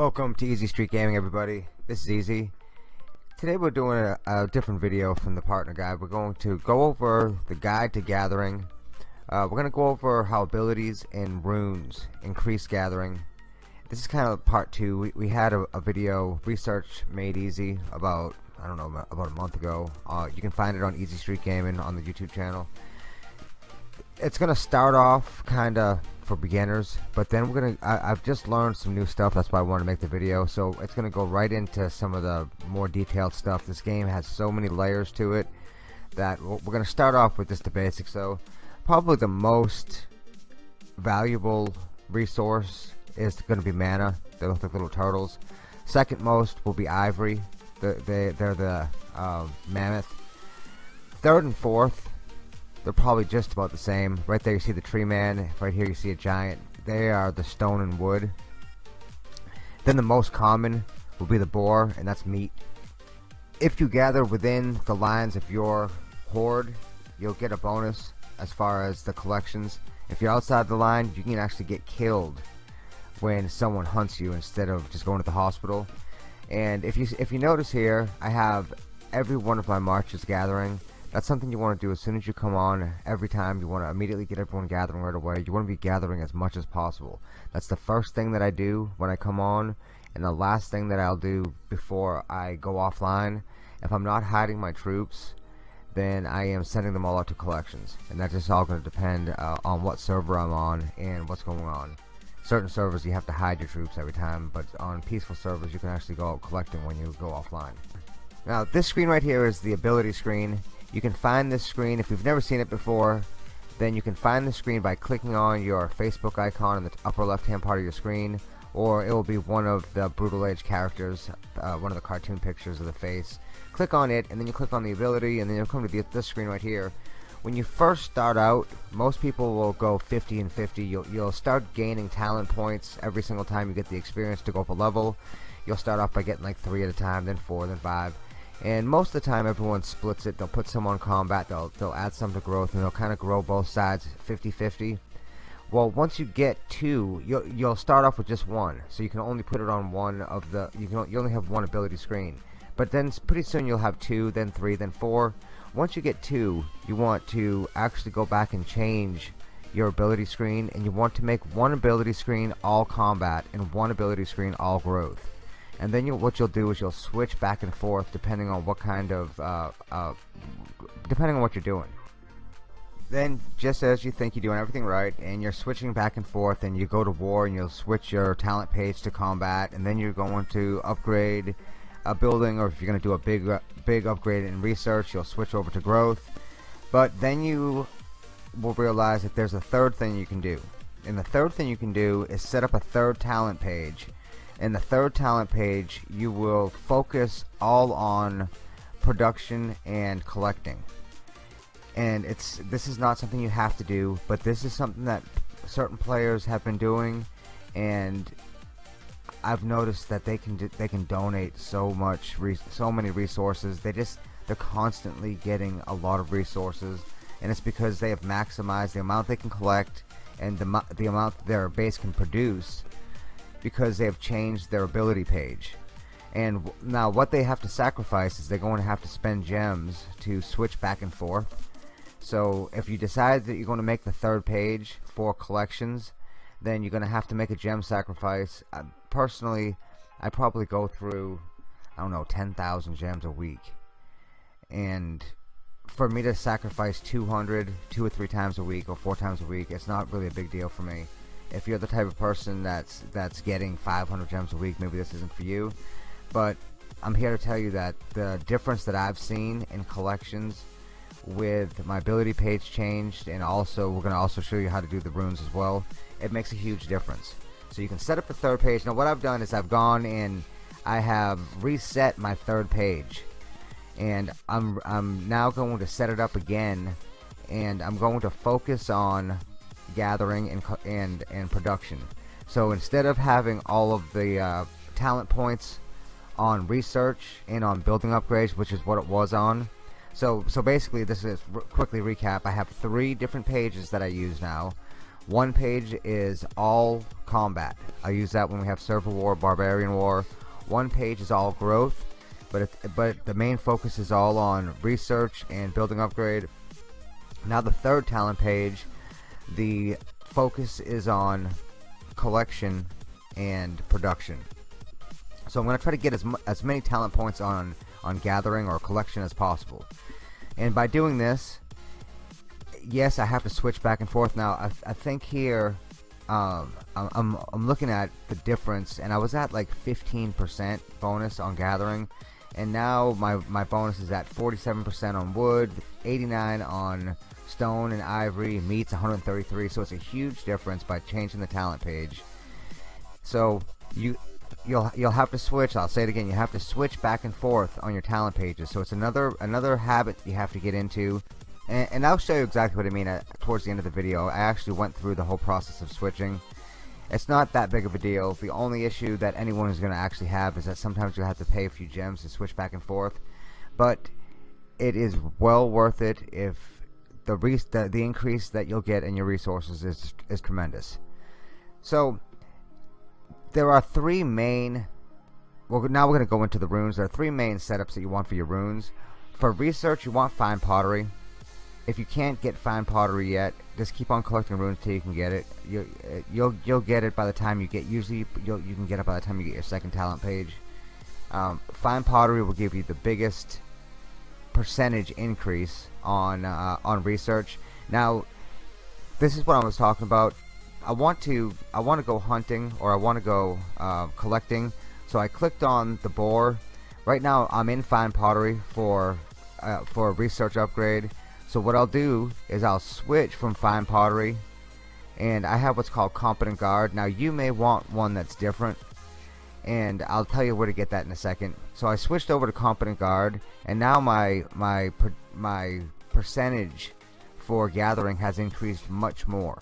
Welcome to Easy Street Gaming everybody. This is Easy. Today we're doing a, a, different video from the partner guide. We're going to go over the guide to gathering. Uh, we're going to go over how abilities and runes increase gathering. This is kind of part two. We, we had a, a, video, Research Made Easy, about, I don't know, about a month ago. Uh, you can find it on Easy Street Gaming on the YouTube channel. It's to start off kind of for beginners but then we're gonna I, have just learned some new stuff that's why I want to make the video. So it's gonna go right into some of the more detailed stuff. This game has so many layers to it that we're gonna start off with just the basics. So probably the most valuable resource is gonna be mana they look like little turtles. Second most will be ivory they, they, they're the um, mammoth. Third and fourth they're probably just about the same. Right there you see the tree man. Right here you see a giant. They are the stone and wood. Then the most common will be the boar, and that's meat. If you gather within the lines of your horde, you'll get a bonus as far as the collections. If you're outside the line, you can actually get killed when someone hunts you instead of just going to the hospital. And if you if you notice here, I have every one of my marches gathering that's something you want to do as soon as you come on every time you want to immediately get everyone gathering right away you want to be gathering as much as possible. That's the first thing that I do when I come on and the last thing that I'll do before I go offline if I'm not hiding my troops then I am sending them all out to collections and that's just all going to depend uh, on what server I'm on and what's going on. Certain servers you have to hide your troops every time but on peaceful servers you can actually go out collecting when you go offline. Now this screen right here is the ability screen you can find this screen if you've never seen it before then you can find the screen by clicking on your Facebook icon in the upper left hand part of your screen or it will be one of the Brutal Age characters uh, one of the cartoon pictures of the face. Click on it and then you click on the ability and then you'll come to the, this screen right here. When you first start out most people will go 50 and 50 you'll, you'll start gaining talent points every single time you get the experience to go up a level. You'll start off by getting like three at a time then four then five and most of the time everyone splits it. They'll put some on combat. They'll, they'll add some to growth and they'll kind of grow both sides 50-50 well once you get two you'll, you'll start off with just one. So you can only put it on one of the you can you only have one ability screen. But then pretty soon you'll have two then three then four. Once you get two you want to actually go back and change your ability screen and you want to make one ability screen all combat and one ability screen all growth and then you, what you'll do is you'll switch back and forth depending on what kind of uh, uh, depending on what you're doing. Then just as you think you're doing everything right and you're switching back and forth and you go to war and you'll switch your talent page to combat and then you're going to upgrade a building or if you're going to do a big uh, big upgrade in research you'll switch over to growth. But then you will realize that there's a third thing you can do. And the third thing you can do is set up a third talent page in the third talent page you will focus all on production and collecting. And it's this is not something you have to do but this is something that certain players have been doing. And I've noticed that they can they can donate so much so many resources. They just they're constantly getting a lot of resources. And it's because they have maximized the amount they can collect and the, the amount their base can produce because they have changed their ability page. And now what they have to sacrifice is they're going to have to spend gems to switch back and forth. So if you decide that you're going to make the third page for collections then you're going to have to make a gem sacrifice. Uh, personally I probably go through I don't know 10,000 gems a week. And for me to sacrifice 200 two or three times a week or four times a week it's not really a big deal for me if you're the type of person that's that's getting 500 gems a week maybe this isn't for you. But I'm here to tell you that the difference that I've seen in collections with my ability page changed and also we're gonna also show you how to do the runes as well it makes a huge difference. So you can set up the third page. Now what I've done is I've gone and I have reset my third page. And I'm, I'm now going to set it up again and I'm going to focus on gathering and and and production. So instead of having all of the uh, talent points on research and on building upgrades which is what it was on so so basically this is quickly recap. I have three different pages that I use now. One page is all combat. I use that when we have server war barbarian war. One page is all growth but it, but the main focus is all on research and building upgrade. Now the third talent page the focus is on collection and production. So I'm gonna try to get as, as many talent points on on gathering or collection as possible. And by doing this yes I have to switch back and forth. Now I, I think here um, I'm, I'm looking at the difference and I was at like 15% bonus on gathering and now my, my bonus is at 47% on wood 89 on stone and ivory meats 133 so it's a huge difference by changing the talent page. So you you'll you'll have to switch I'll say it again you have to switch back and forth on your talent pages. So it's another another habit you have to get into. And, and I'll show you exactly what I mean at, towards the end of the video. I actually went through the whole process of switching it's not that big of a deal. The only issue that anyone is gonna actually have is that sometimes you have to pay a few gems to switch back and forth. But it is well worth it if the, the, the increase that you'll get in your resources is, is tremendous. So there are three main well now we're going to go into the runes. There are three main setups that you want for your runes. For research you want fine pottery if you can't get fine pottery yet just keep on collecting runes till you can get it. You, you'll you'll get it by the time you get usually you'll, you can get it by the time you get your second talent page. Um, fine pottery will give you the biggest percentage increase on uh, on research. Now this is what I was talking about. I want to I want to go hunting or I want to go uh, collecting. So I clicked on the boar. Right now I'm in fine pottery for uh, for a research upgrade so what I'll do is I'll switch from fine pottery and I have what's called competent guard now you may want one that's different and I'll tell you where to get that in a second so I switched over to competent guard and now my my my percentage for gathering has increased much more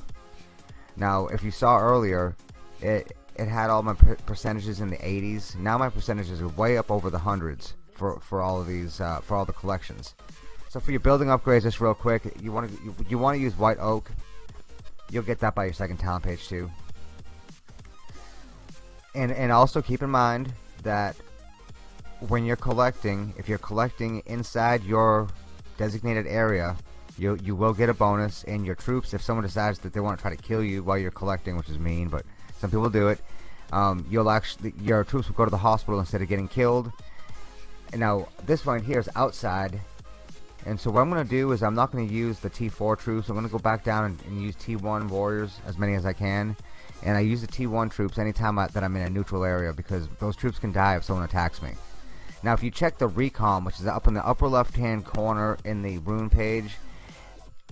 now, if you saw earlier, it it had all my percentages in the 80s. Now my percentages are way up over the hundreds for for all of these uh, for all the collections. So for your building upgrades, just real quick, you want to you, you want to use white oak. You'll get that by your second talent page too. And and also keep in mind that when you're collecting, if you're collecting inside your designated area, you you will get a bonus and your troops if someone decides that they want to try to kill you while you're collecting which is mean but some people do it um, you'll actually your troops will go to the hospital instead of getting killed and now this one here is outside and so what I'm gonna do is I'm not gonna use the T4 troops. I'm gonna go back down and, and use T1 warriors as many as I can. And I use the T1 troops anytime I, that I'm in a neutral area because those troops can die if someone attacks me. Now if you check the recon which is up in the upper left hand corner in the rune page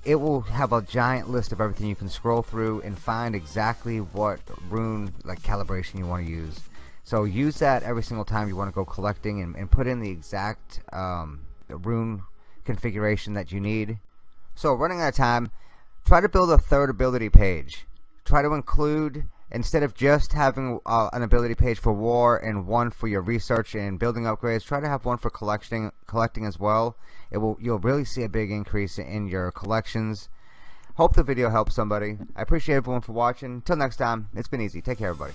it will have a giant list of everything you can scroll through and find exactly what rune like calibration you want to use. So use that every single time you want to go collecting and, and put in the exact um, rune configuration that you need. So running out of time try to build a third ability page. Try to include instead of just having uh, an ability page for war and one for your research and building upgrades try to have one for collecting collecting as well. It will you'll really see a big increase in your collections. Hope the video helps somebody. I appreciate everyone for watching. Until next time it's been easy. Take care everybody